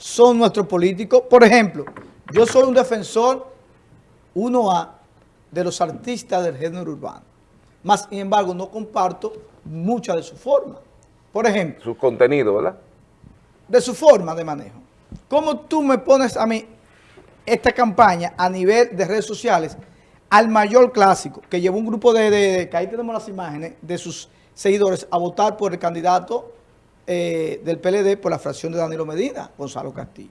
son nuestros políticos. Por ejemplo, yo soy un defensor 1A de los artistas del género urbano. Más, sin embargo, no comparto mucha de su forma. Por ejemplo, Su contenido, ¿verdad? de su forma de manejo. ¿Cómo tú me pones a mí esta campaña a nivel de redes sociales al mayor clásico que llevó un grupo de, de- que ahí tenemos las imágenes, de sus seguidores a votar por el candidato eh, del PLD por la fracción de Danilo Medina, Gonzalo Castillo?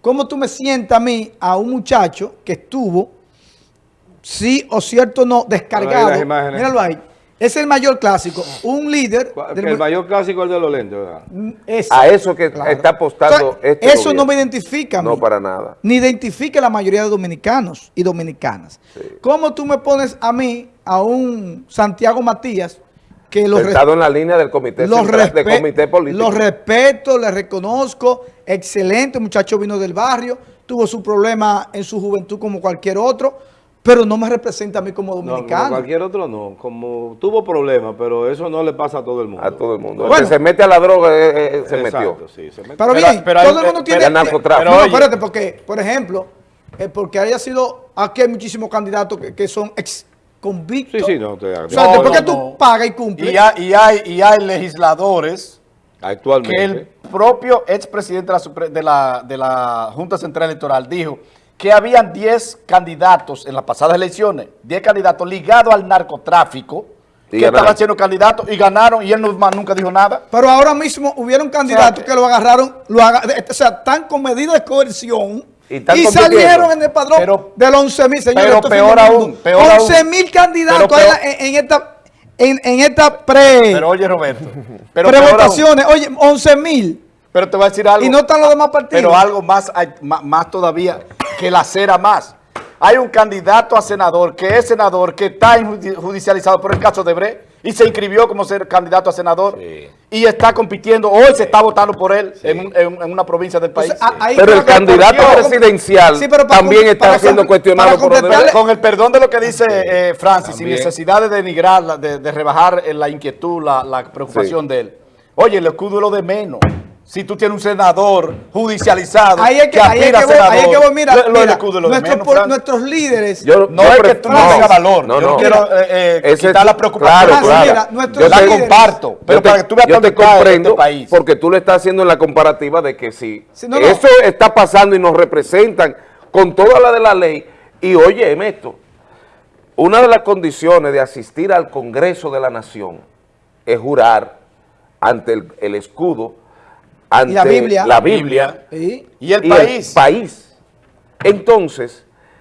¿Cómo tú me sientas a mí, a un muchacho que estuvo, sí o cierto no, descargado? imágenes. Míralo ahí. Es el mayor clásico. Un líder... Del el mayor clásico es el de los lentes, ¿verdad? ese. A eso que está apostando este Eso gobierno. no me identifica a mí. No, para nada. Ni identifica a la mayoría de dominicanos y dominicanas. Sí. ¿Cómo tú me pones a mí, a un Santiago Matías, que lo, res- Sentado en la línea del comité, central- del comité político. lo respeto, le reconozco, excelente, muchacho vino del barrio, tuvo su problema en su juventud como cualquier otro, pero no me representa a mí como No, como dominicano. cualquier otro no. Como tuvo problemas, pero eso no le pasa a todo el mundo. a todo el mundo. Bueno. el que se mete a la droga eh, eh, se Exacto, metió. sí, se metió. Pero, bien, pero todo el mundo tiene... narcotráfico. no, oye, espérate, porque, por ejemplo, eh, porque haya sido... Aquí hay muchísimos candidatos que, que son ex convictos. Sí, sí, no, de O sea, No, después no, que tú no. pagas y cumples... Y hay, y hay, y hay legisladores Actualmente. que el propio expresidente de la, Supre- de, la, de la Junta Central Electoral dijo que habían 10 candidatos en las pasadas elecciones, 10 candidatos ligados al narcotráfico, Y que estaban siendo candidatos y ganaron y él no- nunca dijo nada. Pero ahora mismo hubieron candidatos O sea, que lo agarraron, lo aga- de- o sea, están con medidas de coerción Y salieron en el padrón Pero- de los 11 mil, señores. pero peor del aún, peor aún. 11 mil candidatos Pero en, en esta, en, en esta pre, Pero oye, Roberto, pero. Oye, 11 mil. pero te voy a decir algo. Y no están los demás partidos. Pero algo más, más, todavía que la cera más. Hay un candidato a senador que es senador, que está judicializado por el caso de Bre y se inscribió como ser candidato a senador Sí. y está compitiendo. Hoy se está votando por él en, un- en- en una provincia del país. Pero el candidato presidencial Sí, pero para también está para siendo cuestionado por los completarle- Con el perdón de lo que dice eh, Francis, sin También. necesidad de denigrar, de, de rebajar la inquietud, la, la preocupación Sí. de él. Oye, el escudo es lo de menos. Si tú tienes un senador judicializado Ahí es que, ahí es aspira que a voy, ahí es que senador, voy, mira, lo- lo nuestros, menos, por- Francis. nuestros líderes, Yo- No yo es que tú no tengas valor. no, Yo no. no quiero eh, eh, Ese- quitar la preocupación. Claro, sí, claro. mira, nuestros Yo la líderes- comparto, pero yo te- para que tú veas yo dónde te cae comprendo este país. porque tú le estás haciendo la comparativa de que si Sí, no, no. eso está pasando y nos representan con toda la de la ley y oye esto, una de las condiciones de asistir al Congreso de la Nación es jurar ante el, el escudo, ante la Biblia. la Biblia Sí. Y el y país. país. Entonces,